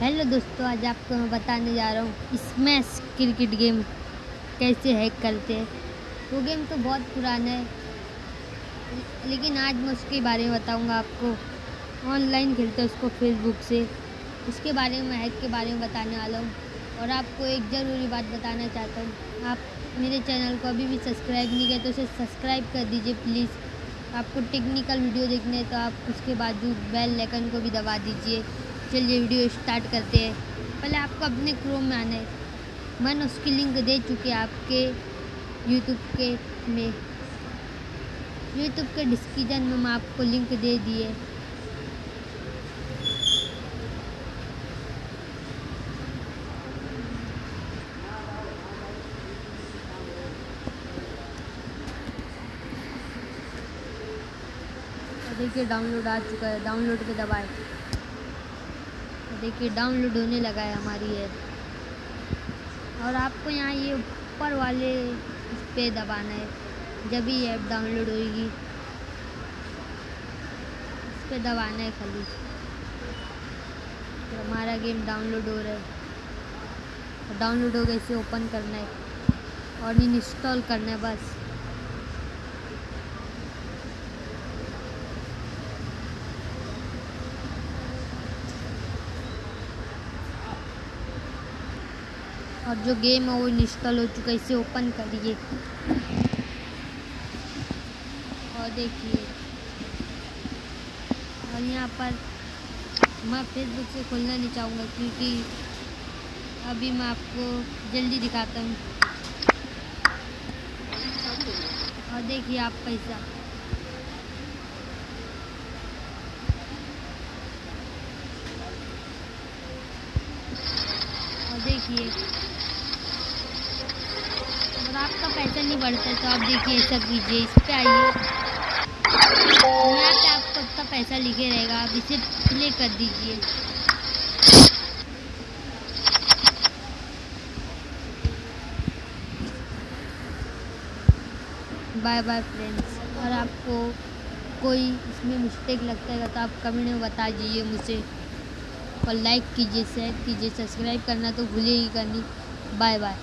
Hello दोस्तों, आज आपको मैं बताने जा रहा हूँ स्मैश क्रिकेट गेम कैसे हैक करते हैं। वो गेम तो बहुत पुराना है, लेकिन आज मैं उसके बारे में बताऊँगा आपको। ऑनलाइन खेलते हैं उसको फेसबुक से। उसके बारे में हैक के बारे में बताने वाला हूँ। और आपको एक ज़रूरी बात बताना चाहता हूँ। आप मेरे चैनल को अभी भी सब्सक्राइब नहीं किया तो उसे सब्सक्राइब कर दीजिए प्लीज़ आपको टेक्निकल वीडियो देखने हैं तो आप उसके बाद बेल आइकन को भी दबा दीजिए। चलिए वीडियो स्टार्ट करते हैं। पहले आपको अपने क्रोम में आना है। मैंने उसकी लिंक दे चुके आपके यूट्यूब के में। यूट्यूब के डिस्क्रिप्शन में मैं आपको लिंक दे दिए देखिए डाउनलोड आ चुका है। डाउनलोड पे दबाए। देखिए डाउनलोड होने लगा है हमारी ऐप और आपको यहाँ ये ऊपर वाले इस पर दबाना है, जब ही ऐप डाउनलोड होगी इस पर दबाना है खाली। तो हमारा गेम डाउनलोड हो रहा है। डाउनलोड हो गया, इसे ओपन करना है। और इंस्टॉल करना है बस। और जो गेम है वो इंस्टॉल हो चुका है, इसे ओपन करिए। और देखिए। और यहाँ पर मैं फेसबुक से खोलना नहीं चाहूँगा, क्योंकि अभी मैं आपको जल्दी दिखाता हूँ। और देखिए आप पैसा। और देखिए। अगर आपका पैसा नहीं बढ़ता तो आप देखिए ऐसा कीजिए, इस पर आइए। यहाँ पे आपको इतना पैसा लिखे रहेगा, आप इसे प्ले कर दीजिए। बाय बाय फ्रेंड्स और आपको कोई इसमें मिस्टेक लगता है तो आप कमेंट में बता दीजिए मुझे। और लाइक कीजिए शेयर कीजिए सब्सक्राइब करना तो भूलिए ही करनी। Bye bye